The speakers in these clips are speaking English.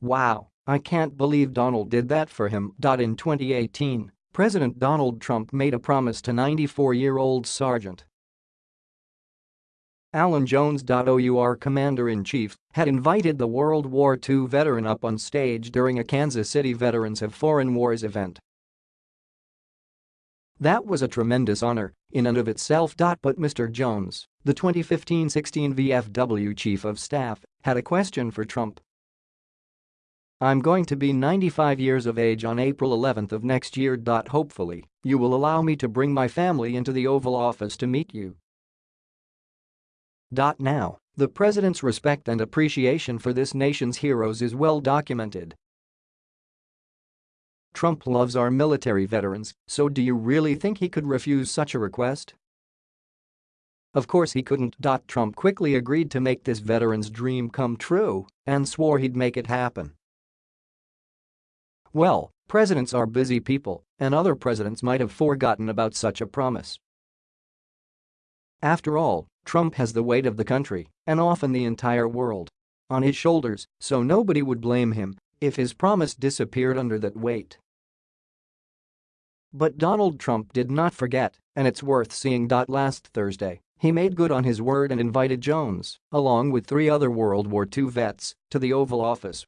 Wow, I can't believe Donald did that for him. In 2018, President Donald Trump made a promise to 94-year-old Sergeant Alan Jones. OUR Commander-in-Chief had invited the World War II veteran up on stage during a Kansas City Veterans of Foreign Wars event. That was a tremendous honor in and of itself. But Mr. Jones, the 2015-16 VFW Chief of Staff, had a question for Trump. I'm going to be 95 years of age on April 11th of next year. Hopefully, you will allow me to bring my family into the Oval Office to meet you. Now, the president's respect and appreciation for this nation's heroes is well documented. Trump loves our military veterans, so do you really think he could refuse such a request? Of course he couldn't. Trump quickly agreed to make this veteran's dream come true and swore he'd make it happen. Well, presidents are busy people, and other presidents might have forgotten about such a promise. After all, Trump has the weight of the country, and often the entire world, on his shoulders, so nobody would blame him if his promise disappeared under that weight. But Donald Trump did not forget, and it's worth seeing. Last Thursday, he made good on his word and invited Jones, along with three other World War II vets, to the Oval Office.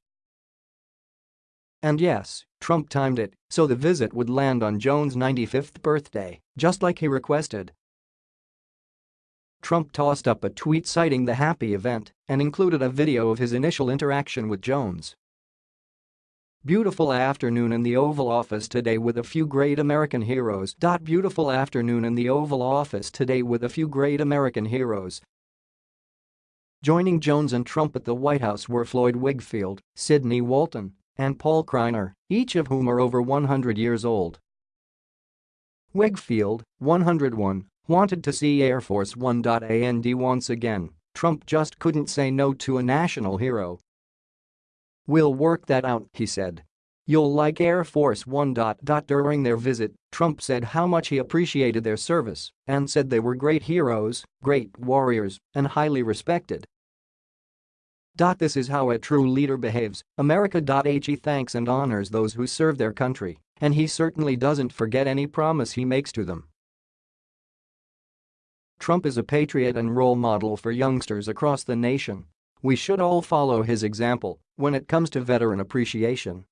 And yes, Trump timed it so the visit would land on Jones' 95th birthday, just like he requested. Trump tossed up a tweet citing the happy event and included a video of his initial interaction with Jones. Beautiful afternoon in the Oval Office today with a few great American heroes. Beautiful afternoon in the Oval Office today with a few great American heroes. Joining Jones and Trump at the White House were Floyd Wigfield, Sidney Walton, and Paul Kreiner, each of whom are over 100 years old. Wigfield, 101, wanted to see Air Force One. And once again, Trump just couldn't say no to a national hero. We'll work that out, he said. You'll like Air Force One. During their visit, Trump said how much he appreciated their service and said they were great heroes, great warriors, and highly respected. This is how a true leader behaves, America. He thanks and honors those who serve their country, and he certainly doesn't forget any promise he makes to them. Trump is a patriot and role model for youngsters across the nation. We should all follow his example when it comes to veteran appreciation.